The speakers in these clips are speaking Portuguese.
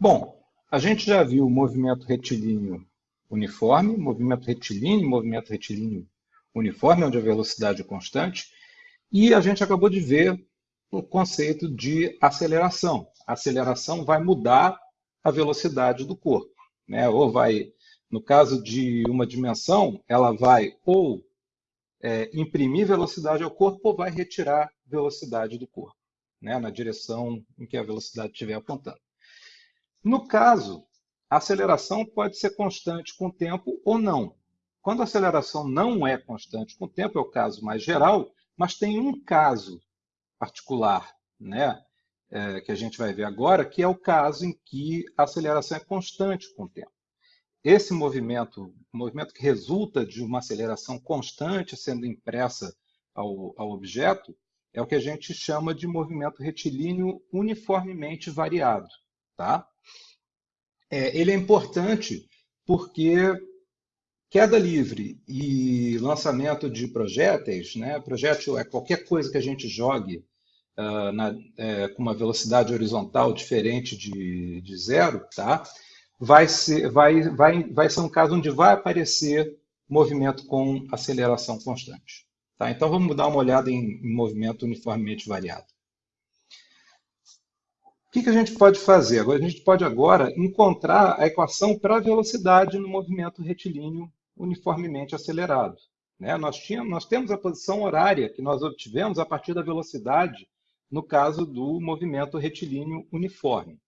Bom, a gente já viu o movimento retilíneo uniforme, movimento retilíneo, movimento retilíneo uniforme, onde a velocidade é constante, e a gente acabou de ver o conceito de aceleração. A aceleração vai mudar a velocidade do corpo, né? ou vai, no caso de uma dimensão, ela vai ou é, imprimir velocidade ao corpo ou vai retirar velocidade do corpo, né? na direção em que a velocidade estiver apontando. No caso, a aceleração pode ser constante com o tempo ou não. Quando a aceleração não é constante com o tempo, é o caso mais geral, mas tem um caso particular, né, é, que a gente vai ver agora, que é o caso em que a aceleração é constante com o tempo. Esse movimento, movimento que resulta de uma aceleração constante sendo impressa ao, ao objeto, é o que a gente chama de movimento retilíneo uniformemente variado. Tá? É, ele é importante porque queda livre e lançamento de projéteis, né? projétil é qualquer coisa que a gente jogue uh, na, é, com uma velocidade horizontal diferente de, de zero, tá? vai, ser, vai, vai, vai ser um caso onde vai aparecer movimento com aceleração constante. Tá? Então vamos dar uma olhada em, em movimento uniformemente variado. O que, que a gente pode fazer? A gente pode agora encontrar a equação para a velocidade no movimento retilíneo uniformemente acelerado. Né? Nós, tínhamos, nós temos a posição horária que nós obtivemos a partir da velocidade no caso do movimento retilíneo uniforme.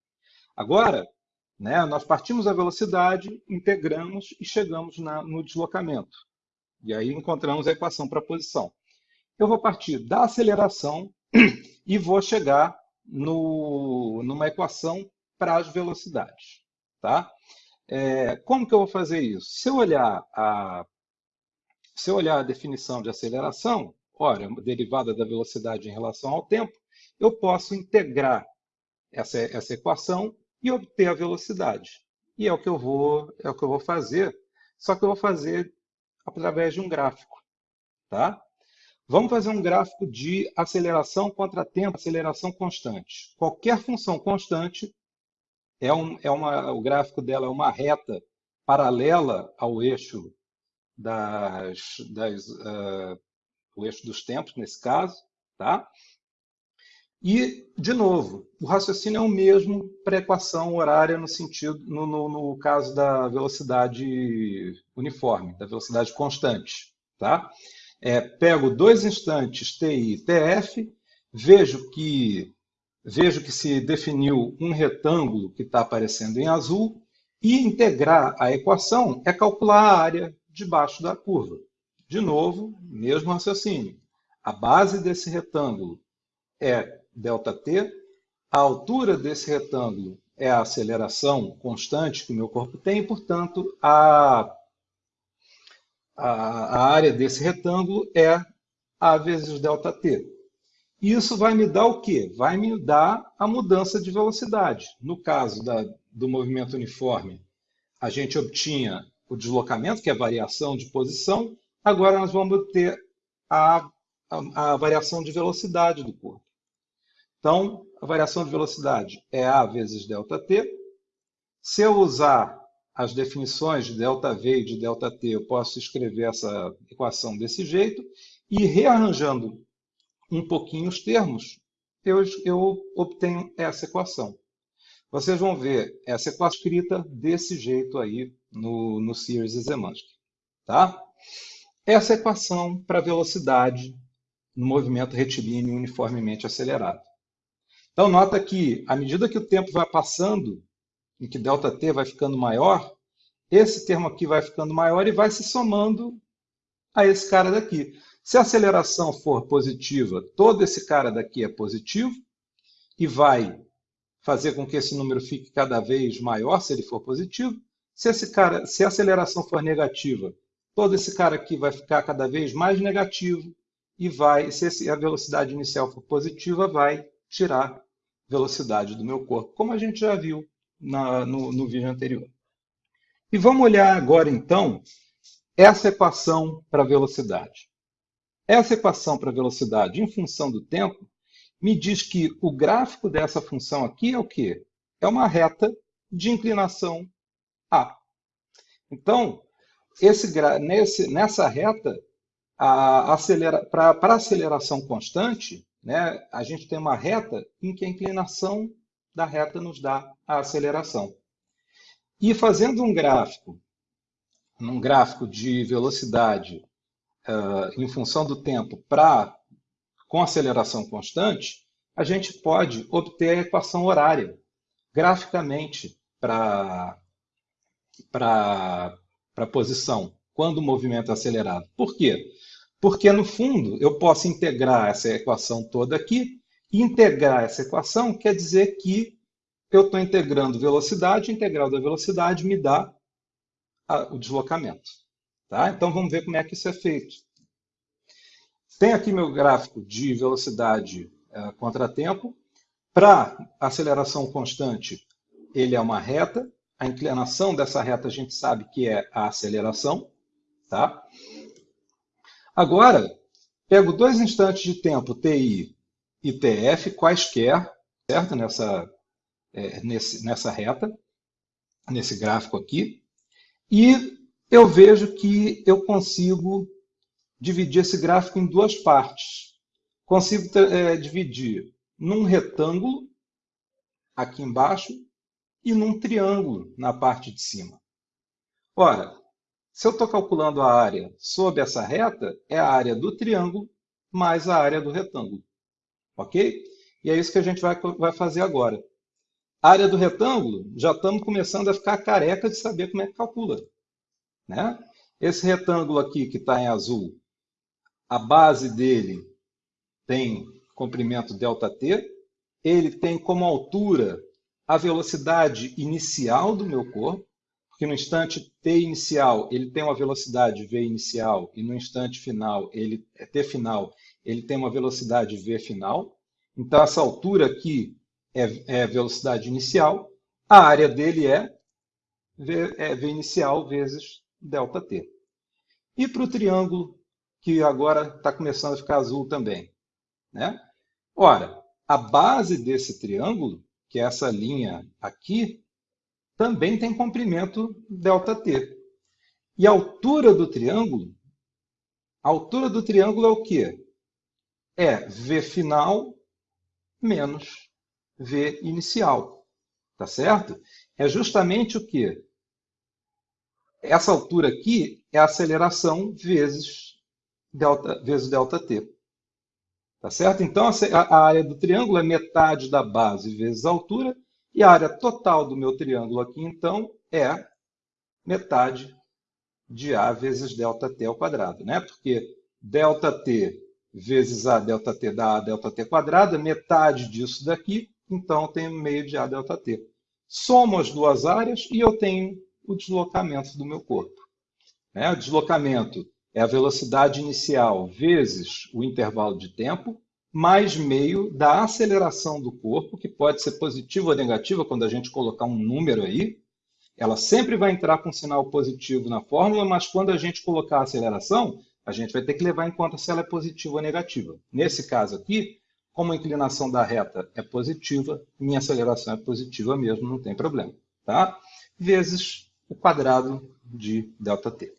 Agora, né, nós partimos a velocidade, integramos e chegamos na, no deslocamento. E aí encontramos a equação para a posição. Eu vou partir da aceleração e vou chegar no, numa equação para as velocidades. Tá? É, como que eu vou fazer isso? Se eu olhar a, se eu olhar a definição de aceleração, ora, derivada da velocidade em relação ao tempo, eu posso integrar essa, essa equação e obter a velocidade. E é o que eu vou, é o que eu vou fazer, só que eu vou fazer através de um gráfico. Tá? Vamos fazer um gráfico de aceleração contra tempo, aceleração constante. Qualquer função constante, é um, é uma, o gráfico dela é uma reta paralela ao eixo, das, das, uh, o eixo dos tempos, nesse caso. Tá? E, de novo, o raciocínio é o mesmo para equação horária no sentido, no, no, no, caso da velocidade uniforme, da velocidade constante. Tá? É, pego dois instantes TI e TF, vejo que, vejo que se definiu um retângulo que está aparecendo em azul, e integrar a equação é calcular a área debaixo da curva. De novo, mesmo raciocínio. A base desse retângulo é ΔT, a altura desse retângulo é a aceleração constante que o meu corpo tem, portanto, a a, área desse retângulo é A vezes ΔT. Isso vai me dar o quê? Vai me dar a mudança de velocidade. No caso da, do movimento uniforme, a gente obtinha o deslocamento, que é a variação de posição. Agora nós vamos ter a, a, a variação de velocidade do corpo. Então, a variação de velocidade é A vezes ΔT. Se eu usar as definições de ΔV e de ΔT, eu posso escrever essa equação desse jeito, e rearranjando um pouquinho os termos, eu, eu obtenho essa equação. Vocês vão ver essa equação escrita desse jeito aí no, no Sears e Zemansky. Tá? Essa equação para velocidade no movimento retilíneo uniformemente acelerado. Então, nota que, à medida que o tempo vai passando, em que ΔT vai ficando maior, esse termo aqui vai ficando maior e vai se somando a esse cara daqui. Se a aceleração for positiva, todo esse cara daqui é positivo e vai fazer com que esse número fique cada vez maior se ele for positivo. Se, esse cara, se a aceleração for negativa, todo esse cara aqui vai ficar cada vez mais negativo e vai, se a velocidade inicial for positiva, vai tirar velocidade do meu corpo, como a gente já viu na, no, no vídeo anterior. E vamos olhar agora, então, essa equação para velocidade. Essa equação para velocidade em função do tempo me diz que o gráfico dessa função aqui é o quê? É uma reta de inclinação A. Então, esse, nesse, nessa reta, para acelera, a aceleração constante, né, a gente tem uma reta em que a inclinação da reta nos dá a aceleração. E fazendo um gráfico, um gráfico de velocidade uh, em função do tempo para com aceleração constante, a gente pode obter a equação horária graficamente para a posição, quando o movimento é acelerado. Por quê? Porque, no fundo, eu posso integrar essa equação toda aqui, integrar essa equação quer dizer que eu estou integrando velocidade, integral da velocidade me dá a, o deslocamento. Tá? Então, vamos ver como é que isso é feito. Tem aqui meu gráfico de velocidade é, contratempo. Para aceleração constante, ele é uma reta. A inclinação dessa reta a gente sabe que é a aceleração. Tá? Agora, pego dois instantes de tempo, TI e TF, quaisquer, certo? Nessa, é, nesse, nessa reta, nesse gráfico aqui, e eu vejo que eu consigo dividir esse gráfico em duas partes. Consigo é, dividir num retângulo, aqui embaixo, e num triângulo, na parte de cima. Ora, se eu estou calculando a área sob essa reta, é a área do triângulo mais a área do retângulo. Ok? E é isso que a gente vai, vai fazer agora. A área do retângulo, já estamos começando a ficar careca de saber como é que calcula. Né? Esse retângulo aqui que está em azul, a base dele tem comprimento ΔT, ele tem como altura a velocidade inicial do meu corpo, porque no instante t inicial ele tem uma velocidade v inicial e no instante final, ele t final, ele tem uma velocidade v final. Então essa altura aqui é, é velocidade inicial, a área dele é v, é v inicial vezes ΔT. E para o triângulo, que agora está começando a ficar azul também. Né? Ora, a base desse triângulo, que é essa linha aqui, também tem comprimento ΔT. E a altura do triângulo, a altura do triângulo é o quê? é V final menos V inicial. Tá certo? É justamente o que? Essa altura aqui é a aceleração vezes delta, vezes delta t. Tá certo? Então, a área do triângulo é metade da base vezes a altura, e a área total do meu triângulo aqui, então, é metade de A vezes delta t ao quadrado, né? Porque delta t vezes A delta T dá A delta T quadrada, metade disso daqui, então eu tenho meio de A delta T. Somo as duas áreas e eu tenho o deslocamento do meu corpo. Né? O deslocamento é a velocidade inicial vezes o intervalo de tempo, mais meio da aceleração do corpo, que pode ser positiva ou negativa quando a gente colocar um número aí. Ela sempre vai entrar com um sinal positivo na fórmula, mas quando a gente colocar a aceleração, a gente vai ter que levar em conta se ela é positiva ou negativa. Nesse caso aqui, como a inclinação da reta é positiva, minha aceleração é positiva mesmo, não tem problema. Tá? Vezes o quadrado de ΔT.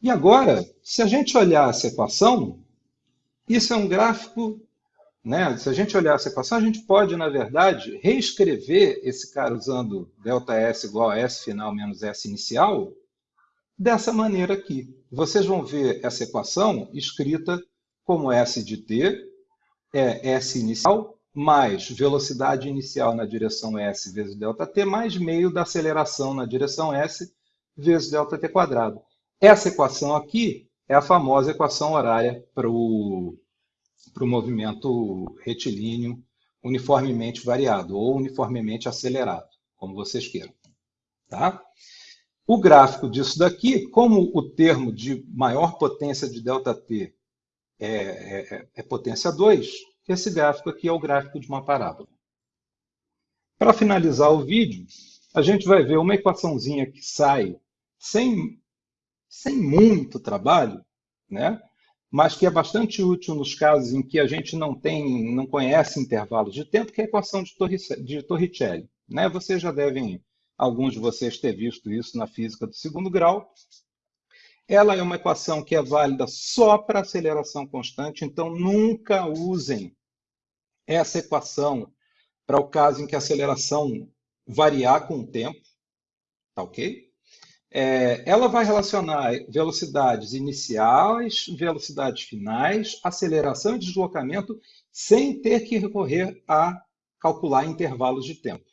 E agora, se a gente olhar essa equação, isso é um gráfico, né? Se a gente olhar essa equação, a gente pode, na verdade, reescrever esse cara usando ΔS igual a S final menos S inicial dessa maneira aqui. Vocês vão ver essa equação escrita como S de t é S inicial mais velocidade inicial na direção S vezes ΔT mais meio da aceleração na direção S vezes ΔT quadrado. Essa equação aqui é a famosa equação horária para o movimento retilíneo uniformemente variado ou uniformemente acelerado, como vocês queiram. Tá? O gráfico disso daqui, como o termo de maior potência de ΔT é, é, é potência 2, esse gráfico aqui é o gráfico de uma parábola. Para finalizar o vídeo, a gente vai ver uma equaçãozinha que sai sem, sem muito trabalho, né? mas que é bastante útil nos casos em que a gente não tem, não conhece intervalos de tempo, que é a equação de, de Torricelli. Né? Vocês já devem, alguns de vocês, ter visto isso na física do segundo grau. Ela é uma equação que é válida só para aceleração constante, então nunca usem essa equação para o caso em que a aceleração variar com o tempo, tá ok? É, ela vai relacionar velocidades iniciais, velocidades finais, aceleração e deslocamento, sem ter que recorrer a calcular intervalos de tempo.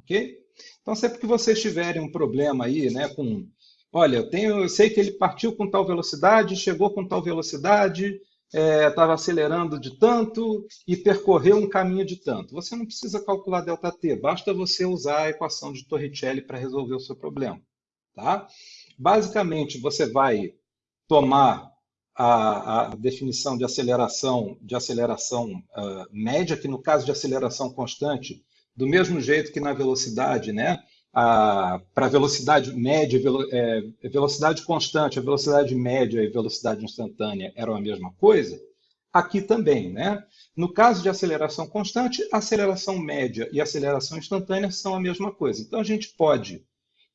Ok? Então, sempre que vocês tiverem um problema aí, né, com, olha, eu, tenho, eu sei que ele partiu com tal velocidade, chegou com tal velocidade, estava é, acelerando de tanto e percorreu um caminho de tanto. Você não precisa calcular ΔT, basta você usar a equação de Torricelli para resolver o seu problema. Tá? Basicamente, você vai tomar a, a definição de aceleração, de aceleração uh, média, que no caso de aceleração constante, do mesmo jeito que na velocidade, né? Para velocidade média, velo, é, velocidade constante, a velocidade média e velocidade instantânea eram a mesma coisa, aqui também, né? No caso de aceleração constante, aceleração média e aceleração instantânea são a mesma coisa. Então, a gente pode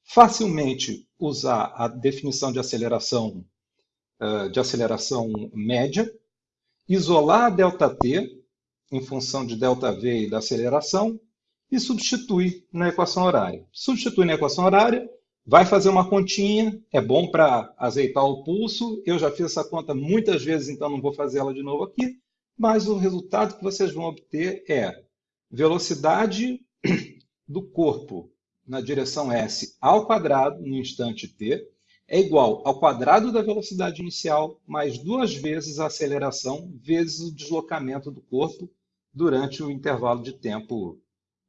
facilmente usar a definição de aceleração, de aceleração média, isolar a ΔT em função de ΔV e da aceleração e substituir na equação horária. Substituir na equação horária, vai fazer uma continha, é bom para azeitar o pulso. Eu já fiz essa conta muitas vezes, então não vou fazer ela de novo aqui. Mas o resultado que vocês vão obter é velocidade do corpo na direção s ao quadrado no instante t é igual ao quadrado da velocidade inicial mais duas vezes a aceleração vezes o deslocamento do corpo durante o intervalo de tempo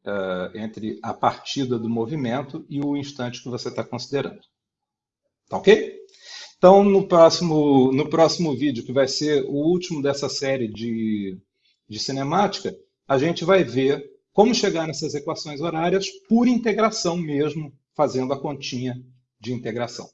uh, entre a partida do movimento e o instante que você está considerando. Tá ok? Então, no próximo, no próximo vídeo, que vai ser o último dessa série de, de cinemática, a gente vai ver como chegar nessas equações horárias por integração mesmo, fazendo a continha de integração.